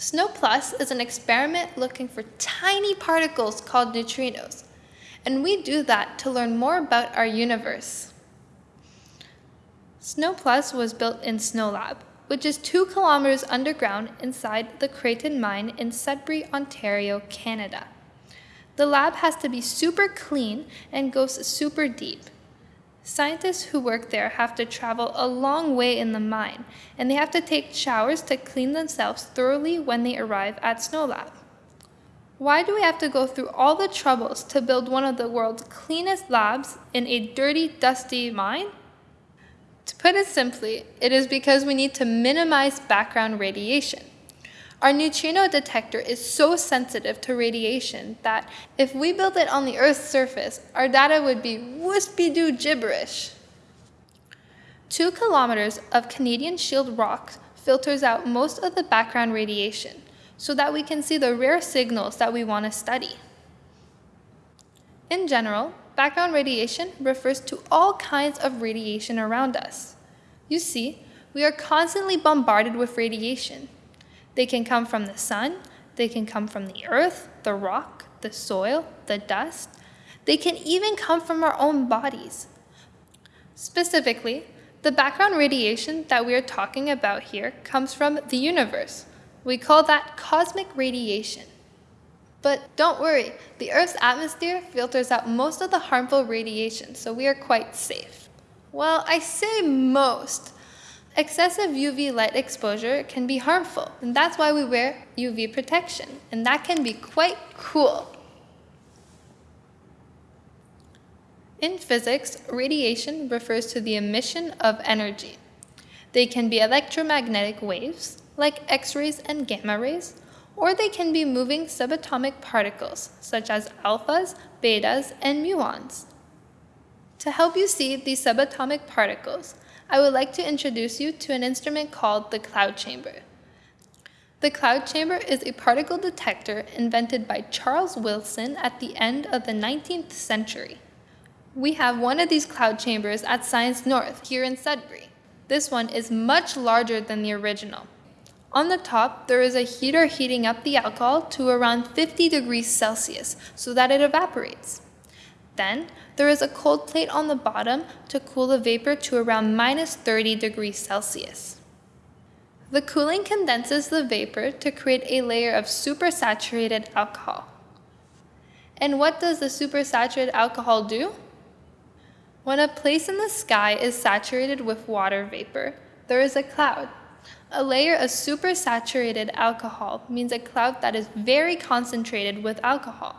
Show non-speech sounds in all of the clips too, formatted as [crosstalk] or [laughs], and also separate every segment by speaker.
Speaker 1: SNO Plus is an experiment looking for tiny particles called neutrinos, and we do that to learn more about our universe. SNO Plus was built in SNOLAB, which is two kilometers underground inside the Creighton mine in Sudbury, Ontario, Canada. The lab has to be super clean and goes super deep. Scientists who work there have to travel a long way in the mine, and they have to take showers to clean themselves thoroughly when they arrive at SNOLAB. Why do we have to go through all the troubles to build one of the world's cleanest labs in a dirty, dusty mine? To put it simply, it is because we need to minimize background radiation. Our neutrino detector is so sensitive to radiation that if we built it on the Earth's surface, our data would be wispy-doo gibberish. Two kilometers of Canadian shield rock filters out most of the background radiation so that we can see the rare signals that we want to study. In general, background radiation refers to all kinds of radiation around us. You see, we are constantly bombarded with radiation, they can come from the sun, they can come from the earth, the rock, the soil, the dust. They can even come from our own bodies. Specifically, the background radiation that we are talking about here comes from the universe. We call that cosmic radiation. But don't worry, the Earth's atmosphere filters out most of the harmful radiation, so we are quite safe. Well, I say most, Excessive UV light exposure can be harmful, and that's why we wear UV protection, and that can be quite cool. In physics, radiation refers to the emission of energy. They can be electromagnetic waves, like X-rays and gamma rays, or they can be moving subatomic particles, such as alphas, betas, and muons. To help you see these subatomic particles, I would like to introduce you to an instrument called the cloud chamber. The cloud chamber is a particle detector invented by Charles Wilson at the end of the 19th century. We have one of these cloud chambers at Science North here in Sudbury. This one is much larger than the original. On the top, there is a heater heating up the alcohol to around 50 degrees Celsius so that it evaporates. Then, there is a cold plate on the bottom to cool the vapor to around minus 30 degrees Celsius. The cooling condenses the vapor to create a layer of supersaturated alcohol. And what does the supersaturated alcohol do? When a place in the sky is saturated with water vapor, there is a cloud. A layer of supersaturated alcohol means a cloud that is very concentrated with alcohol.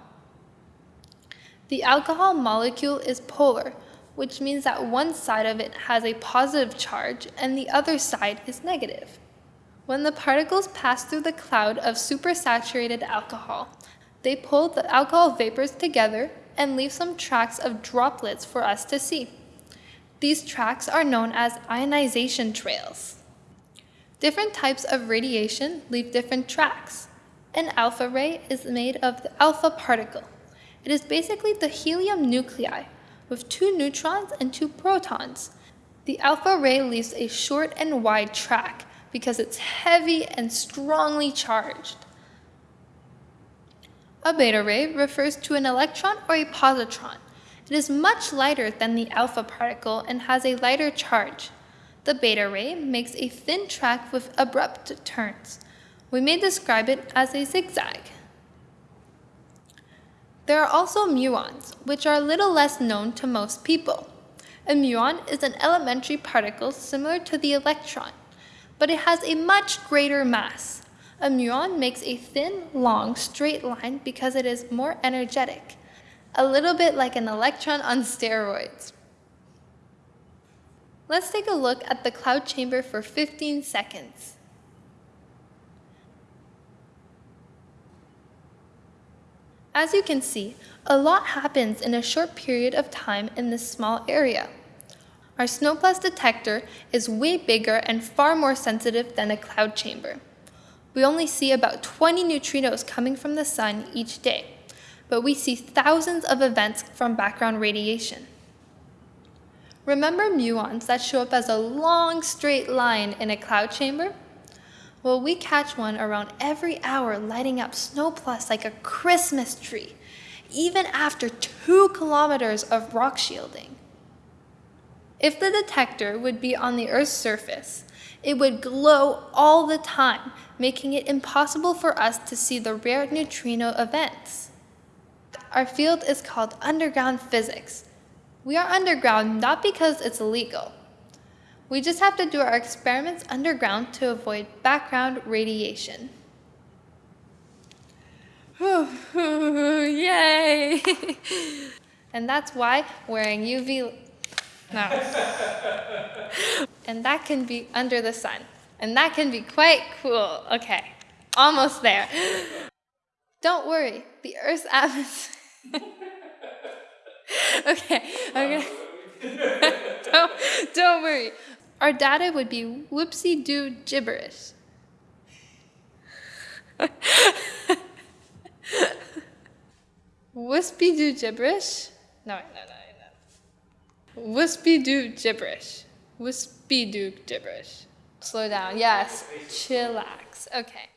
Speaker 1: The alcohol molecule is polar, which means that one side of it has a positive charge and the other side is negative. When the particles pass through the cloud of supersaturated alcohol, they pull the alcohol vapors together and leave some tracks of droplets for us to see. These tracks are known as ionization trails. Different types of radiation leave different tracks. An alpha ray is made of the alpha particle. It is basically the helium nuclei with two neutrons and two protons. The alpha ray leaves a short and wide track because it's heavy and strongly charged. A beta ray refers to an electron or a positron. It is much lighter than the alpha particle and has a lighter charge. The beta ray makes a thin track with abrupt turns. We may describe it as a zigzag. There are also muons, which are a little less known to most people. A muon is an elementary particle similar to the electron, but it has a much greater mass. A muon makes a thin, long, straight line because it is more energetic, a little bit like an electron on steroids. Let's take a look at the cloud chamber for 15 seconds. As you can see, a lot happens in a short period of time in this small area. Our SNO Plus detector is way bigger and far more sensitive than a cloud chamber. We only see about 20 neutrinos coming from the sun each day, but we see thousands of events from background radiation. Remember muons that show up as a long straight line in a cloud chamber? Well, we catch one around every hour lighting up SNO Plus like a Christmas tree, even after two kilometers of rock shielding. If the detector would be on the Earth's surface, it would glow all the time, making it impossible for us to see the rare neutrino events. Our field is called underground physics. We are underground not because it's illegal. We just have to do our experiments underground to avoid background radiation. [laughs] Yay! [laughs] and that's why wearing UV no. and that can be under the sun. And that can be quite cool. Okay, almost there. Don't worry, the Earth's atmosphere. [laughs] okay, okay. don't, don't worry. Our data would be whoopsie doo gibberish. Wispy doo gibberish? No, no, no. no. Wispy doo gibberish. Wispy doo gibberish. Slow down. Yes. Chillax. Okay.